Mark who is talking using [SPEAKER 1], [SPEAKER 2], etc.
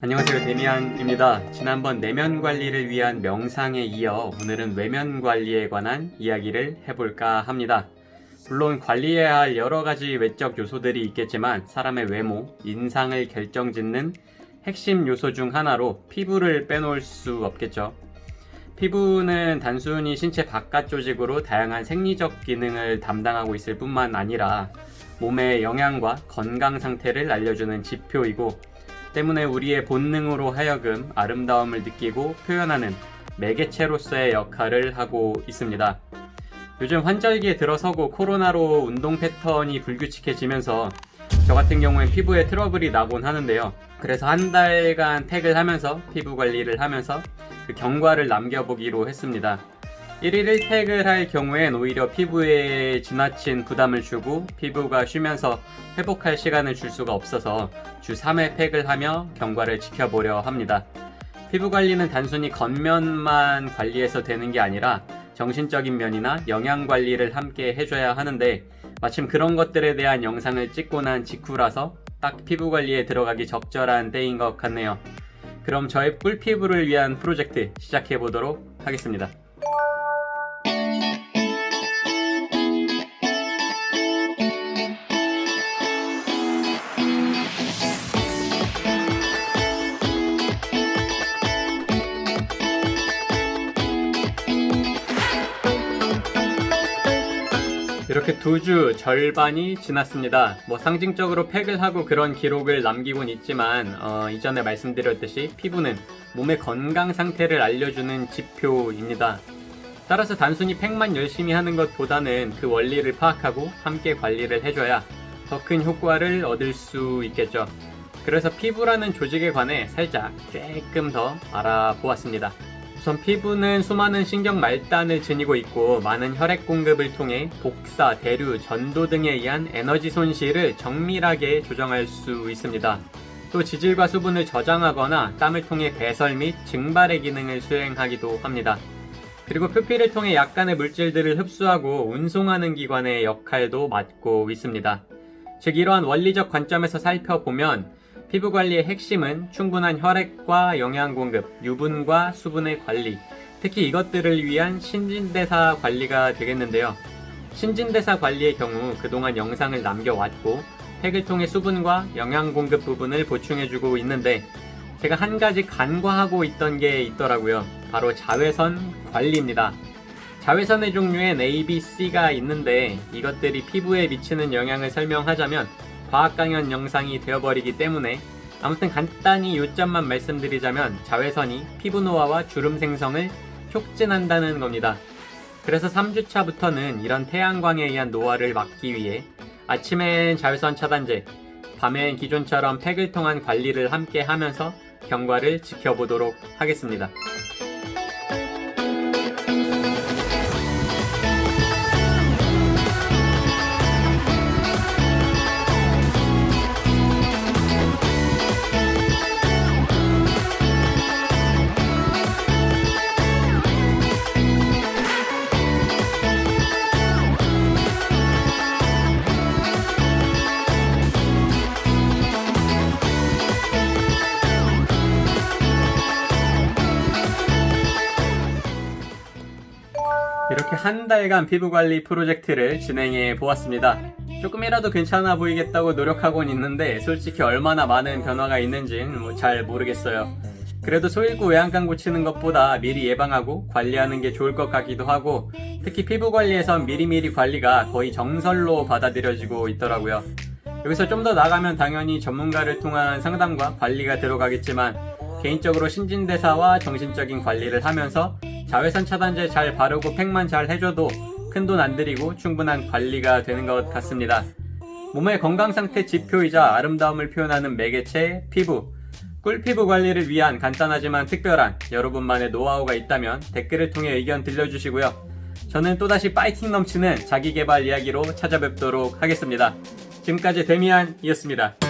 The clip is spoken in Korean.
[SPEAKER 1] 안녕하세요 데미안입니다. 지난번 내면 관리를 위한 명상에 이어 오늘은 외면 관리에 관한 이야기를 해볼까 합니다. 물론 관리해야 할 여러가지 외적 요소들이 있겠지만 사람의 외모, 인상을 결정짓는 핵심 요소 중 하나로 피부를 빼놓을 수 없겠죠. 피부는 단순히 신체 바깥 조직으로 다양한 생리적 기능을 담당하고 있을 뿐만 아니라 몸의 영양과 건강 상태를 알려주는 지표이고 때문에 우리의 본능으로 하여금 아름다움을 느끼고 표현하는 매개체로서의 역할을 하고 있습니다. 요즘 환절기에 들어서고 코로나로 운동 패턴이 불규칙해지면서 저 같은 경우엔 피부에 트러블이 나곤 하는데요. 그래서 한 달간 팩을 하면서 피부 관리를 하면서 그 경과를 남겨보기로 했습니다. 1일 1팩을 할 경우엔 오히려 피부에 지나친 부담을 주고 피부가 쉬면서 회복할 시간을 줄 수가 없어서 주 3회 팩을 하며 경과를 지켜보려 합니다. 피부 관리는 단순히 겉면만 관리해서 되는 게 아니라 정신적인 면이나 영양 관리를 함께 해줘야 하는데 마침 그런 것들에 대한 영상을 찍고 난 직후라서 딱 피부 관리에 들어가기 적절한 때인 것 같네요. 그럼 저의 꿀피부를 위한 프로젝트 시작해 보도록 하겠습니다. 이렇게 두 주 절반이 지났습니다. 뭐 상징적으로 팩을 하고 그런 기록을 남기곤 있지만 어, 이전에 말씀드렸듯이 피부는 몸의 건강 상태를 알려주는 지표입니다. 따라서 단순히 팩만 열심히 하는 것보다는 그 원리를 파악하고 함께 관리를 해줘야 더 큰 효과를 얻을 수 있겠죠. 그래서 피부라는 조직에 관해 살짝 조금 더 알아보았습니다. 우선 피부는 수많은 신경 말단을 지니고 있고 많은 혈액 공급을 통해 복사, 대류, 전도 등에 의한 에너지 손실을 정밀하게 조정할 수 있습니다. 또 지질과 수분을 저장하거나 땀을 통해 배설 및 증발의 기능을 수행하기도 합니다. 그리고 표피를 통해 약간의 물질들을 흡수하고 운송하는 기관의 역할도 맡고 있습니다. 즉 이러한 원리적 관점에서 살펴보면 피부 관리의 핵심은 충분한 혈액과 영양 공급, 유분과 수분의 관리, 특히 이것들을 위한 신진대사 관리가 되겠는데요. 신진대사 관리의 경우 그동안 영상을 남겨왔고 팩을 통해 수분과 영양 공급 부분을 보충해주고 있는데 제가 한 가지 간과하고 있던 게 있더라고요. 바로 자외선 관리입니다. 자외선의 종류엔 A, B, C가 있는데 이것들이 피부에 미치는 영향을 설명하자면 과학 강연 영상이 되어버리기 때문에 아무튼 간단히 요점만 말씀드리자면 자외선이 피부 노화와 주름 생성을 촉진한다는 겁니다. 그래서 3주차부터는 이런 태양광에 의한 노화를 막기 위해 아침엔 자외선 차단제, 밤엔 기존처럼 팩을 통한 관리를 함께 하면서 경과를 지켜보도록 하겠습니다. 이렇게 한 달간 피부관리 프로젝트를 진행해 보았습니다. 조금이라도 괜찮아 보이겠다고 노력하곤 있는데 솔직히 얼마나 많은 변화가 있는지는 뭐 잘 모르겠어요. 그래도 소일구 외양간 고치는 것보다 미리 예방하고 관리하는 게 좋을 것 같기도 하고 특히 피부 관리에선 미리미리 관리가 거의 정설로 받아들여지고 있더라고요. 여기서 좀 더 나가면 당연히 전문가를 통한 상담과 관리가 들어가겠지만 개인적으로 신진대사와 정신적인 관리를 하면서 자외선 차단제 잘 바르고 팩만 잘 해줘도 큰 돈 안 들이고 충분한 관리가 되는 것 같습니다. 몸의 건강 상태 지표이자 아름다움을 표현하는 매개체 피부. 꿀피부 관리를 위한 간단하지만 특별한 여러분만의 노하우가 있다면 댓글을 통해 의견 들려주시고요. 저는 또다시 파이팅 넘치는 자기개발 이야기로 찾아뵙도록 하겠습니다. 지금까지 데미안이었습니다.